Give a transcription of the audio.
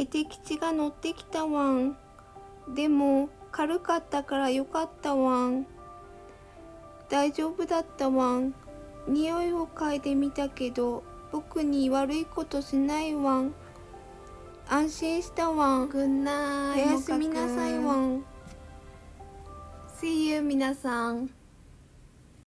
絵的地が乗ってきたわん。でも軽かったからよかったわん。大丈夫だったわん。匂いを嗅いでみたけど僕に悪いことしないわん。安心したわん。ぐんなおやすみなさいわん。See you 皆さん。